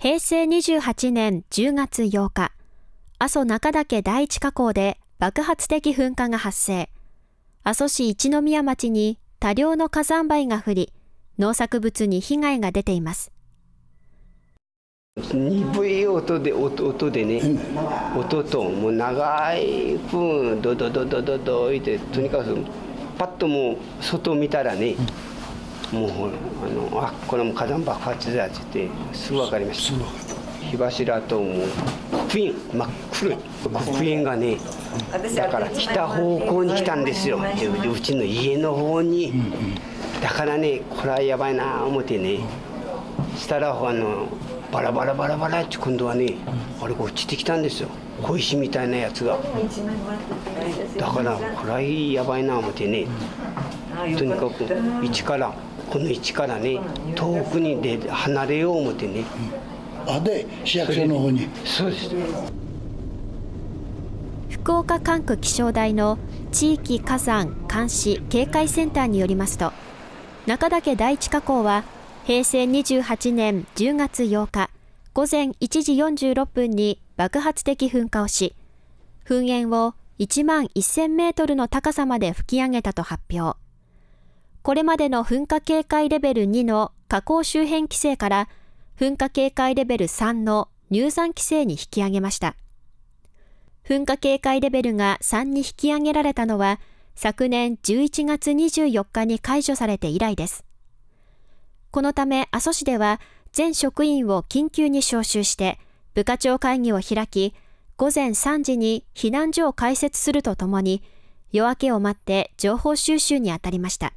平成28年10月8日、阿蘇中岳第一火口で爆発的噴火が発生。阿蘇市一宮町に多量の火山灰が降り、農作物に被害が出ています。鈍い音で音音でね、うん、音ともう長い分ドドドドドドいてとにかくパッともう外見たらね、うん、もうあのあこれも火山爆発だって言ってすぐ分かりました。火柱ともう黒煙真っ黒い。黒煙がねだから北方向に来たんですよ。うちの家の方に。だからねこれはやばいな思ってねしたらあのバラバラバラバラって今度はねあれが落ちてきたんですよ。小石みたいなやつが。だからこれはやばいな思ってねとにかく一からこの位置からね遠くにで離れよう思ってね。あで市役所の方に。そうです。福岡管区気象台の地域火山監視警戒センターによりますと中岳第一火口は平成28年10月8日午前1時46分に爆発的噴火をし、噴煙を1万1000メートルの高さまで吹き上げたと発表。これまでの噴火警戒レベル2の火口周辺規制から噴火警戒レベル3の入山規制に引き上げました。噴火警戒レベルが3に引き上げられたのは昨年11月24日に解除されて以来です。このため阿蘇市では全職員を緊急に招集して部課長会議を開き、午前3時に避難所を開設するとともに、夜明けを待って情報収集に当たりました。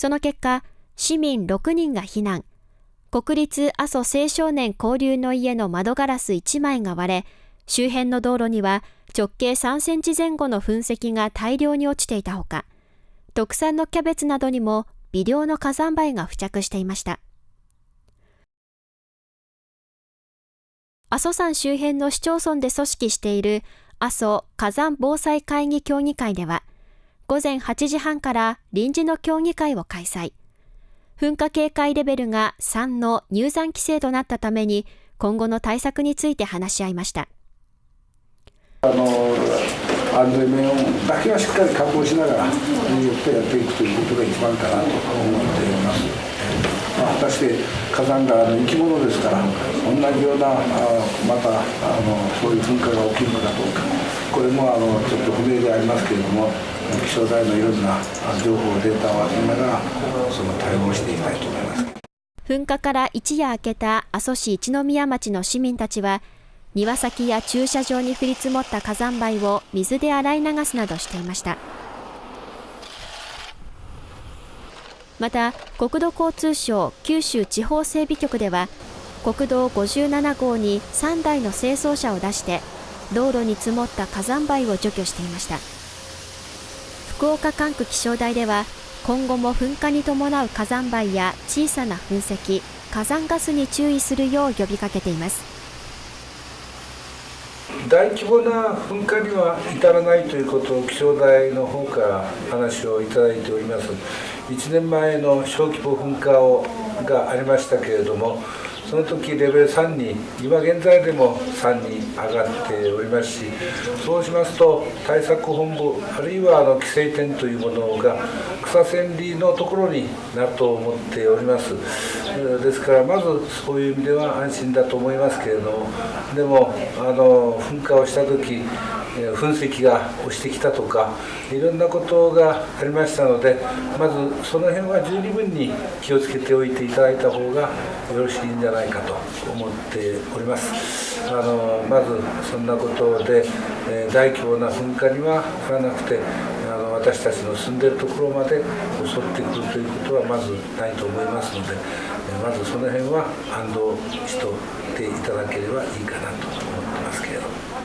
その結果、市民6人が避難、国立阿蘇青少年交流の家の窓ガラス1枚が割れ、周辺の道路には直径3センチ前後の噴石が大量に落ちていたほか、特産のキャベツなどにも微量の火山灰が付着していました。阿蘇山周辺の市町村で組織している阿蘇火山防災会議協議会では、午前8時半から臨時の協議会を開催。噴火警戒レベルが3の入山規制となったために、今後の対策について話し合いました。あの安全面だけはしっかり確保しながら、よってやっていくということが一番かなと思っています。まあ、果たして火山が生き物ですから同じようなあまたあのそういう噴火が起きるのかどうかこれもあのちょっと不明でありますけれども気象台のいろんな情報データを集めながらその対応していきたいと思います噴火から一夜明けた阿蘇市一宮町の市民たちは庭先や駐車場に降り積もった火山灰を水で洗い流すなどしていました。また国土交通省九州地方整備局では国道57号に3台の清掃車を出して道路に積もった火山灰を除去していました。福岡管区気象台では今後も噴火に伴う火山灰や小さな噴石火山ガスに注意するよう呼びかけています。大規模な噴火には至らないということを気象台の方から話をいただいております。1年前の小規模噴火をがありましたけれどもその時レベル3に今現在でも3に上がっておりますしそうしますと対策本部あるいはあの規制点というものが草千里のところになると思っております。ですからまずそういう意味では安心だと思いますけれどもでもあの噴火をした時噴石が落ちてきたとかいろんなことがありましたのでまずその辺は十二分に気をつけておいていただいた方がよろしいんじゃないかと思っておりますあのまずそんなことで、え大規模な噴火には降らなくてあの私たちの住んでるところまで襲ってくるということはまずないと思いますのでまずその辺は安堵しとっていただければいいかなと思ってますけれど。